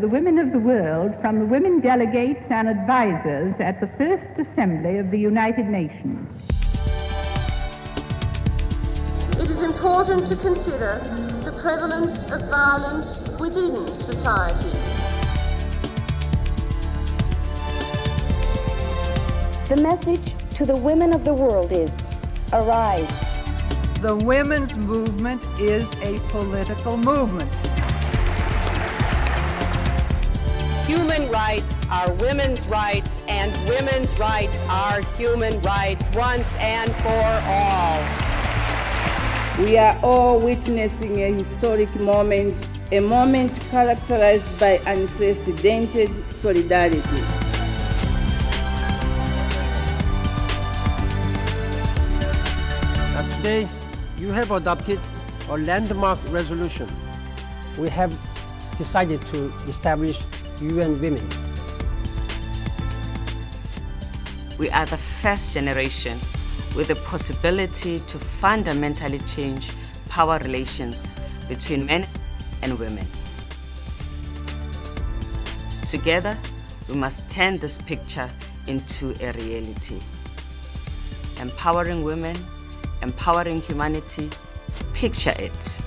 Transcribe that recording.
The women of the world from the women delegates and advisors at the First Assembly of the United Nations. It is important to consider the prevalence of violence within society. The message to the women of the world is arise. The women's movement is a political movement. Human rights are women's rights, and women's rights are human rights once and for all. We are all witnessing a historic moment, a moment characterized by unprecedented solidarity. Today, you have adopted a landmark resolution. We have decided to establish UN Women. We are the first generation with the possibility to fundamentally change power relations between men and women. Together, we must turn this picture into a reality. Empowering women, empowering humanity, picture it.